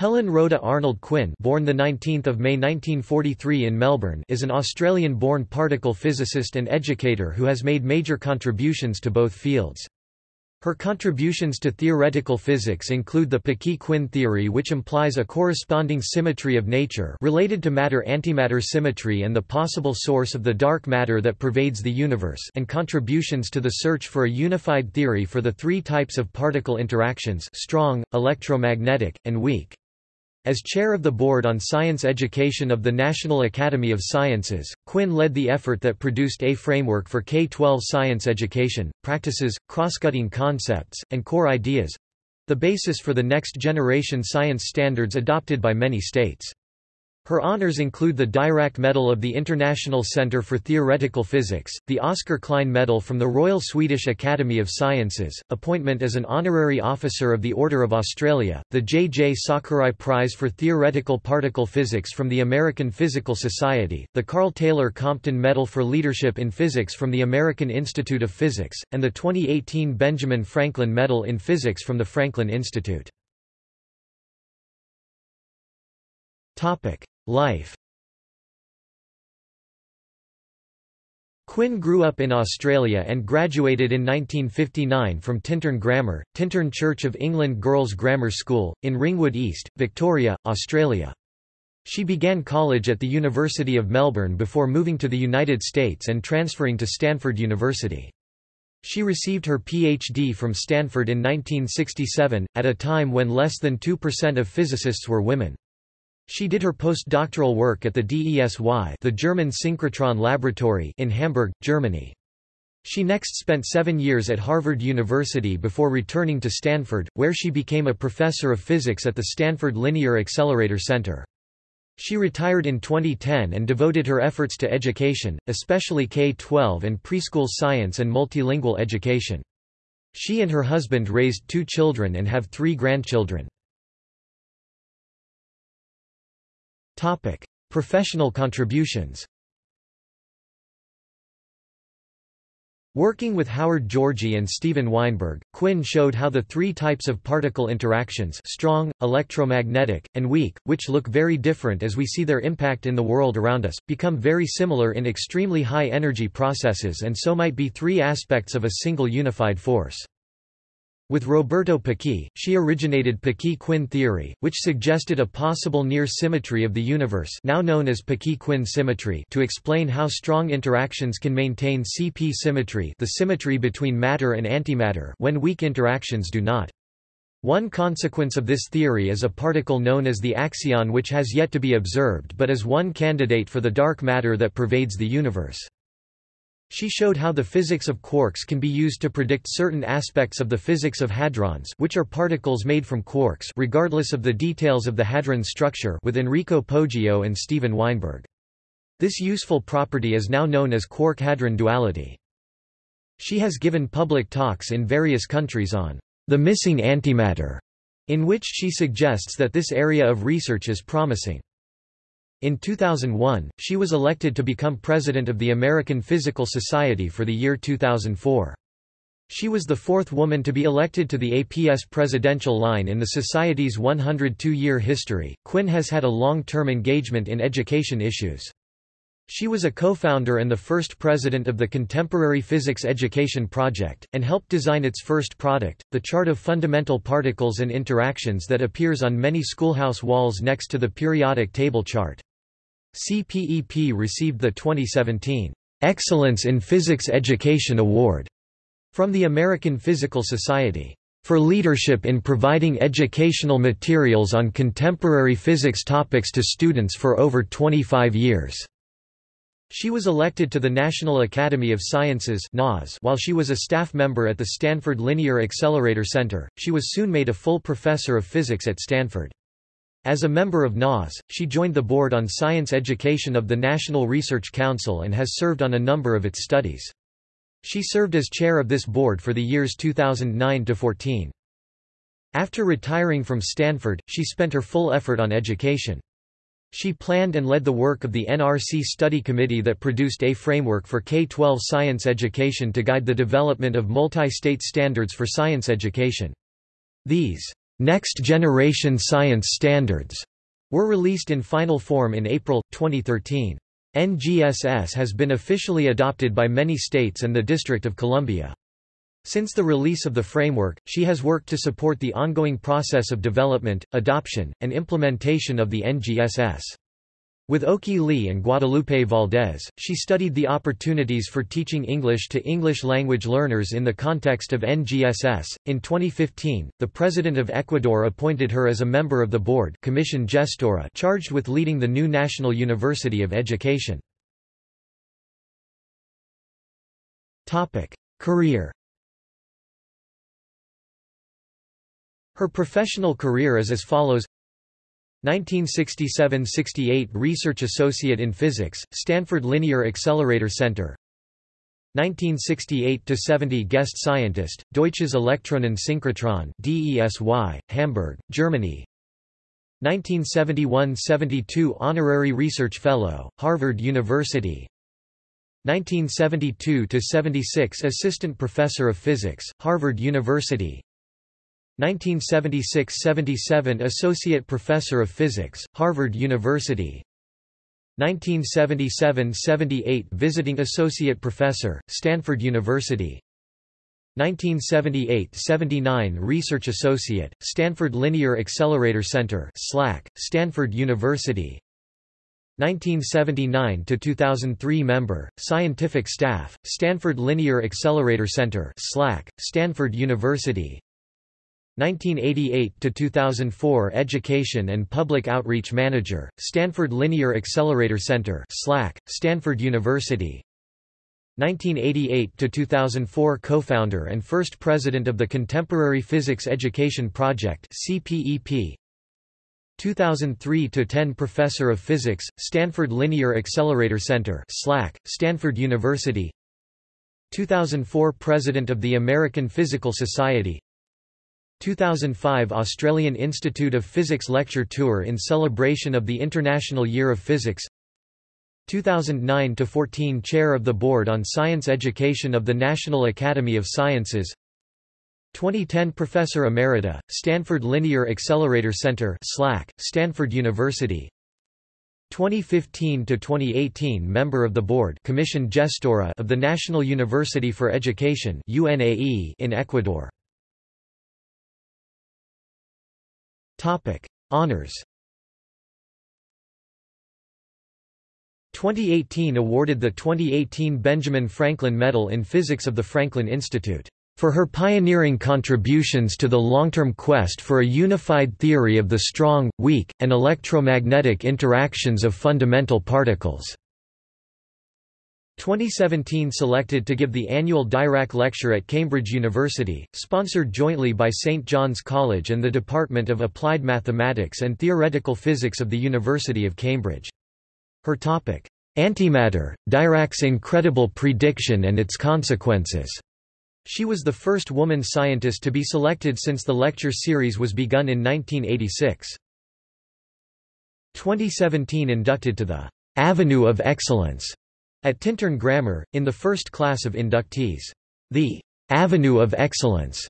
Helen Rhoda Arnold Quinn born 19 May 1943 in Melbourne is an Australian-born particle physicist and educator who has made major contributions to both fields. Her contributions to theoretical physics include the Peccei-Quinn theory which implies a corresponding symmetry of nature related to matter-antimatter symmetry and the possible source of the dark matter that pervades the universe and contributions to the search for a unified theory for the three types of particle interactions strong, electromagnetic, and weak. As chair of the Board on Science Education of the National Academy of Sciences, Quinn led the effort that produced a framework for K-12 science education, practices, cross-cutting concepts, and core ideas—the basis for the next-generation science standards adopted by many states. Her honors include the Dirac Medal of the International Centre for Theoretical Physics, the Oscar Klein Medal from the Royal Swedish Academy of Sciences, appointment as an honorary officer of the Order of Australia, the J. J. Sakurai Prize for Theoretical Particle Physics from the American Physical Society, the Karl Taylor Compton Medal for Leadership in Physics from the American Institute of Physics, and the 2018 Benjamin Franklin Medal in Physics from the Franklin Institute. Life Quinn grew up in Australia and graduated in 1959 from Tintern Grammar, Tintern Church of England Girls' Grammar School, in Ringwood East, Victoria, Australia. She began college at the University of Melbourne before moving to the United States and transferring to Stanford University. She received her PhD from Stanford in 1967, at a time when less than 2% of physicists were women. She did her postdoctoral work at the DESY the German Synchrotron Laboratory in Hamburg, Germany. She next spent seven years at Harvard University before returning to Stanford, where she became a professor of physics at the Stanford Linear Accelerator Center. She retired in 2010 and devoted her efforts to education, especially K-12 and preschool science and multilingual education. She and her husband raised two children and have three grandchildren. Topic: Professional contributions. Working with Howard Georgi and Steven Weinberg, Quinn showed how the three types of particle interactions strong, electromagnetic, and weak, which look very different as we see their impact in the world around us, become very similar in extremely high energy processes and so might be three aspects of a single unified force. With Roberto Peccei, she originated Peccei-Quinn theory, which suggested a possible near symmetry of the universe now known as Peccei-Quinn symmetry to explain how strong interactions can maintain CP symmetry the symmetry between matter and antimatter when weak interactions do not. One consequence of this theory is a particle known as the axion which has yet to be observed but is one candidate for the dark matter that pervades the universe. She showed how the physics of quarks can be used to predict certain aspects of the physics of hadrons which are particles made from quarks regardless of the details of the hadron structure with Enrico Poggio and Steven Weinberg. This useful property is now known as quark-hadron duality. She has given public talks in various countries on the missing antimatter, in which she suggests that this area of research is promising. In 2001, she was elected to become president of the American Physical Society for the year 2004. She was the fourth woman to be elected to the APS presidential line in the Society's 102-year history. Quinn has had a long-term engagement in education issues. She was a co-founder and the first president of the Contemporary Physics Education Project, and helped design its first product, the Chart of Fundamental Particles and Interactions that appears on many schoolhouse walls next to the periodic table chart. CPEP received the 2017 Excellence in Physics Education Award from the American Physical Society for leadership in providing educational materials on contemporary physics topics to students for over 25 years. She was elected to the National Academy of Sciences while she was a staff member at the Stanford Linear Accelerator Center. She was soon made a full professor of physics at Stanford. As a member of NAS, she joined the Board on Science Education of the National Research Council and has served on a number of its studies. She served as chair of this board for the years 2009–14. After retiring from Stanford, she spent her full effort on education. She planned and led the work of the NRC Study Committee that produced a framework for K-12 science education to guide the development of multi-state standards for science education. These Next Generation Science Standards were released in final form in April, 2013. NGSS has been officially adopted by many states and the District of Columbia. Since the release of the framework, she has worked to support the ongoing process of development, adoption, and implementation of the NGSS. With Okhee Lee and Guadalupe Valdés, she studied the opportunities for teaching English to English language learners in the context of NGSS. In 2015, the President of Ecuador appointed her as a member of the board Commission Gestora charged with leading the new National University of Education. Topic: Career Her professional career is as follows 1967–68 Research Associate in Physics, Stanford Linear Accelerator Center. 1968–70 Guest Scientist, Deutsches Elektronensynchrotron DESY, Hamburg, Germany. 1971–72 Honorary Research Fellow, Harvard University. 1972–76 Assistant Professor of Physics, Harvard University 1976–77 Associate Professor of Physics, Harvard University. 1977–78 Visiting Associate Professor, Stanford University. 1978–79 Research Associate, Stanford Linear Accelerator Center SLAC, Stanford University. 1979–2003 Member, Scientific Staff, Stanford Linear Accelerator Center SLAC, Stanford University 1988 to 2004 Education and Public Outreach Manager, Stanford Linear Accelerator Center (SLAC), Stanford University. 1988 to 2004 Co-founder and first president of the Contemporary Physics Education Project (CPEP). 2003 to 10 Professor of Physics, Stanford Linear Accelerator Center (SLAC), Stanford University. 2004 President of the American Physical Society 2005 Australian Institute of Physics Lecture Tour in celebration of the International Year of Physics. 2009–14 Chair of the Board on Science Education of the National Academy of Sciences. 2010 Professor Emerita, Stanford Linear Accelerator Center SLAC, Stanford University. 2015–2018 Member of the Board Commission Gestora of the National University for Education UNAE in Ecuador Topic: Honors. 2018 awarded the 2018 Benjamin Franklin Medal in Physics of the Franklin Institute for her pioneering contributions to the long-term quest for a unified theory of the strong, weak, and electromagnetic interactions of fundamental particles. 2017 selected to give the annual Dirac Lecture at Cambridge University, sponsored jointly by St John's College and the Department of Applied Mathematics and Theoretical Physics of the University of Cambridge. Her topic, Antimatter, Dirac's Incredible Prediction and Its Consequences. She was the first woman scientist to be selected since the lecture series was begun in 1986. 2017 inducted to the Avenue of Excellence at Tintern Grammar, in the first class of inductees. The Avenue of Excellence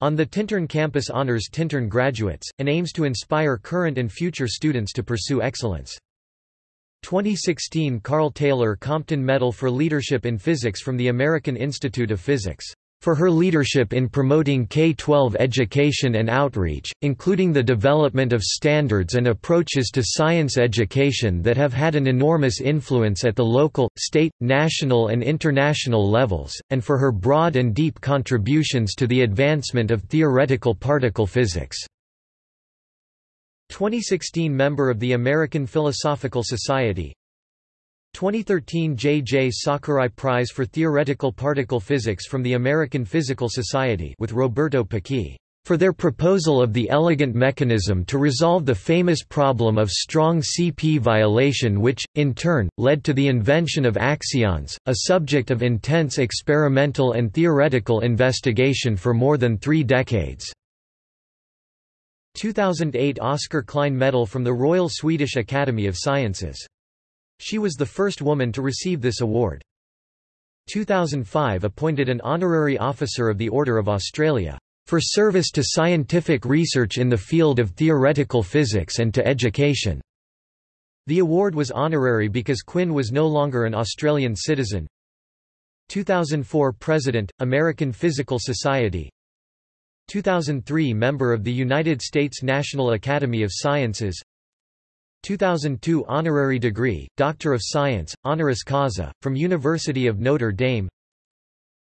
on the Tintern campus honors Tintern graduates, and aims to inspire current and future students to pursue excellence. 2016 Karl Taylor Compton Medal for Leadership in Physics from the American Institute of Physics for her leadership in promoting K-12 education and outreach, including the development of standards and approaches to science education that have had an enormous influence at the local, state, national and international levels, and for her broad and deep contributions to the advancement of theoretical particle physics. 2016 member of the American Philosophical Society 2013 J. J. Sakurai Prize for Theoretical Particle Physics from the American Physical Society with Roberto Peccei, for their proposal of the elegant mechanism to resolve the famous problem of strong CP violation which, in turn, led to the invention of axions, a subject of intense experimental and theoretical investigation for more than three decades. 2008 Oscar Klein Medal from the Royal Swedish Academy of Sciences she was the first woman to receive this award. 2005 appointed an honorary officer of the Order of Australia. for service to scientific research in the field of theoretical physics and to education." The award was honorary because Quinn was no longer an Australian citizen. 2004 President, American Physical Society 2003 Member of the United States National Academy of Sciences 2002 Honorary degree, Doctor of Science, honoris causa, from University of Notre Dame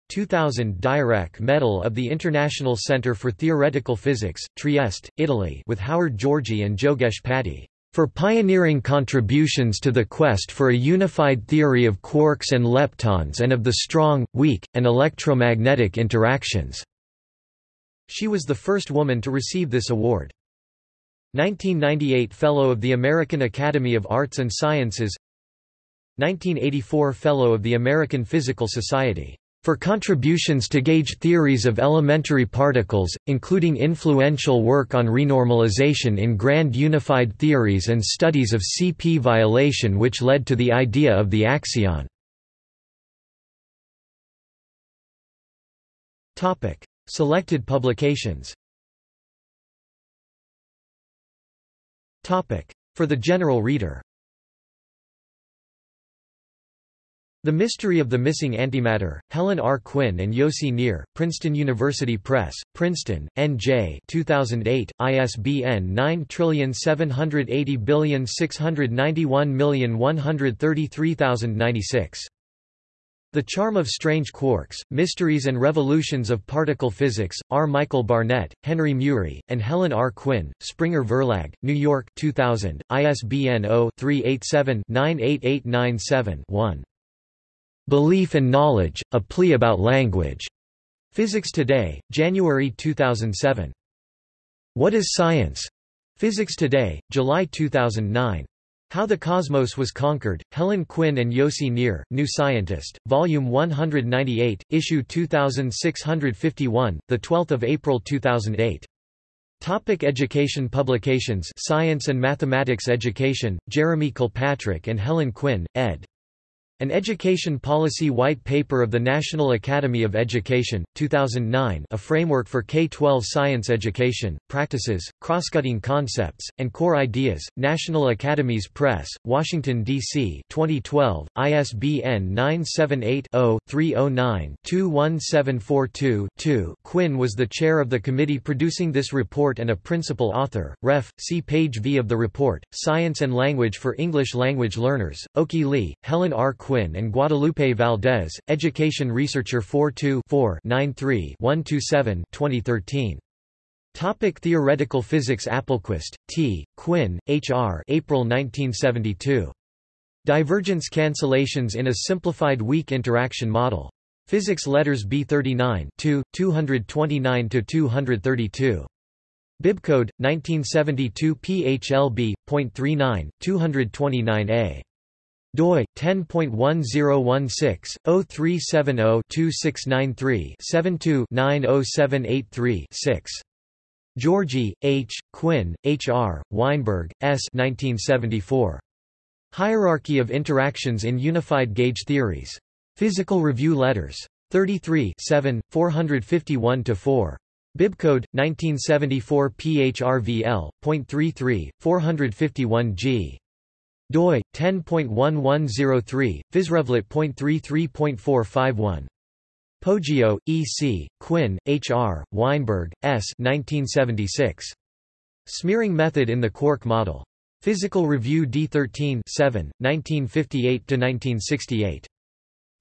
2000 Dirac Medal of the International Centre for Theoretical Physics, Trieste, Italy with Howard Georgi and Jogesh Pati, "...for pioneering contributions to the quest for a unified theory of quarks and leptons and of the strong, weak, and electromagnetic interactions." She was the first woman to receive this award. 1998 Fellow of the American Academy of Arts and Sciences 1984 Fellow of the American Physical Society for contributions to gauge theories of elementary particles, including influential work on renormalization in grand unified theories and studies of CP violation which led to the idea of the axion. Selected publications For the general reader The Mystery of the Missing Antimatter, Helen R. Quinn and Yossi Nir, Princeton University Press, Princeton, N.J. 2008, ISBN 9780691133096. The Charm of Strange Quarks, Mysteries and Revolutions of Particle Physics, R. Michael Barnett, Henry Mühry, and Helen R. Quinn, Springer Verlag, New York 2000, ISBN 0-387-98897-1. Belief and Knowledge, A Plea About Language. Physics Today, January 2007. What is Science? Physics Today, July 2009. How the Cosmos Was Conquered, Helen Quinn and Yossi Nir, New Scientist, Volume 198, Issue 2651, 12 April 2008. Topic education Publications Science and Mathematics Education, Jeremy Kilpatrick and Helen Quinn, ed. An Education Policy White Paper of the National Academy of Education, 2009 a framework for K-12 science education, practices, cross-cutting concepts, and core ideas, National Academies Press, Washington, D.C. 2012, ISBN 978-0-309-21742-2 Quinn was the chair of the committee producing this report and a principal author, ref. see page V of the report, Science and Language for English Language Learners, Okhee Lee, Helen R. Quinn and Guadalupe Valdés, Education Researcher 42-4-93-127 2013. Topic Theoretical Physics Appelquist, T., Quinn, H. R. April 1972. Divergence Cancellations in a Simplified Weak Interaction Model. Physics Letters B39 2, 229–232. Bibcode, 1972 PHLB.39, 229a doi 10.1016/0370-2693-72-90783-6. Georgi, H., Quinn, H. R., Weinberg, S. 1974. Hierarchy of Interactions in Unified Gauge Theories. Physical Review Letters. 33 451-4. Bibcode, 1974 PHRVL.33, 451G doi 10.1103 physrevlet.33.451 Poggio, E. C., Quinn, H. R., Weinberg, S. 1976. Smearing Method in the Quark Model. Physical Review D13 7, 1958–1968.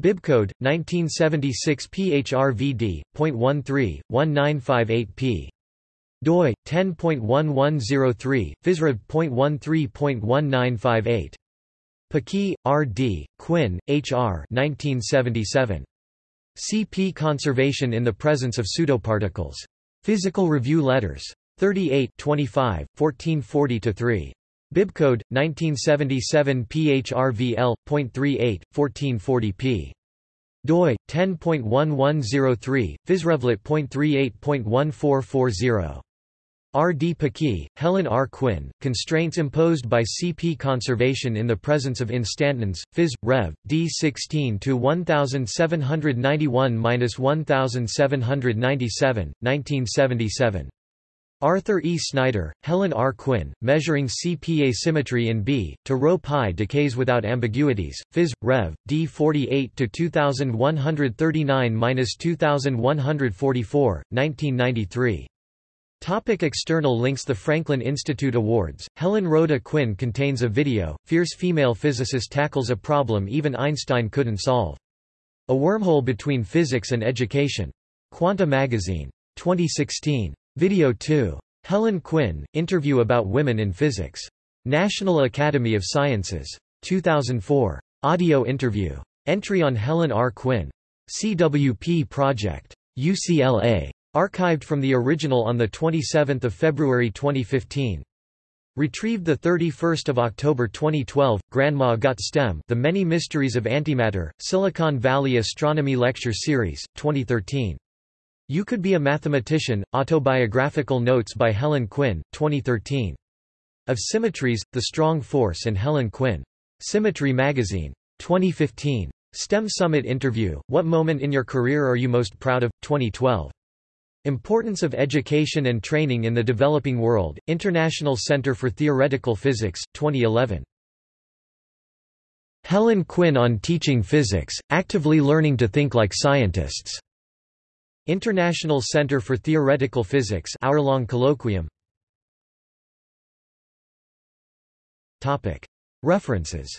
Bibcode, 1976 PHRVD.13, 1958p doi 10.1103 physrev.13.1958 Peccei, R. D., Quinn, H. R. 1977. CP conservation in the presence of pseudoparticles. Physical Review Letters. 38 25, 1440-3. Bibcode, 1977 PHRVL.38, 1440p doi 10.1103 physrevlet.38.1440 R. D. Paquis, Helen R. Quinn, Constraints Imposed by CP Conservation in the Presence of Instantons, Phys. Rev. D. 16-1791-1797, 1977. Arthur E. Snyder, Helen R. Quinn, Measuring CP Asymmetry in B, to Rho pi decays without ambiguities, Phys. Rev. D. 48-2139-2144, 1993. Topic external links The Franklin Institute Awards, Helen Rhoda Quinn contains a video, Fierce female physicist tackles a problem even Einstein couldn't solve. A wormhole between physics and education. Quanta Magazine. 2016. Video 2. Helen Quinn, Interview about Women in Physics. National Academy of Sciences. 2004. Audio interview. Entry on Helen R. Quinn. CWP Project. UCLA. Archived from the original on 27 February 2015. Retrieved 31 October 2012, Grandma Got STEM The Many Mysteries of Antimatter, Silicon Valley Astronomy Lecture Series, 2013. You Could Be a Mathematician, Autobiographical Notes by Helen Quinn, 2013. Of Symmetries, The Strong Force and Helen Quinn. Symmetry Magazine. 2015. STEM Summit Interview, What Moment in Your Career Are You Most Proud of? 2012. Importance of Education and Training in the Developing World, International Center for Theoretical Physics, 2011. Helen Quinn on Teaching Physics, Actively Learning to Think Like Scientists. International Center for Theoretical Physics hour-long colloquium. References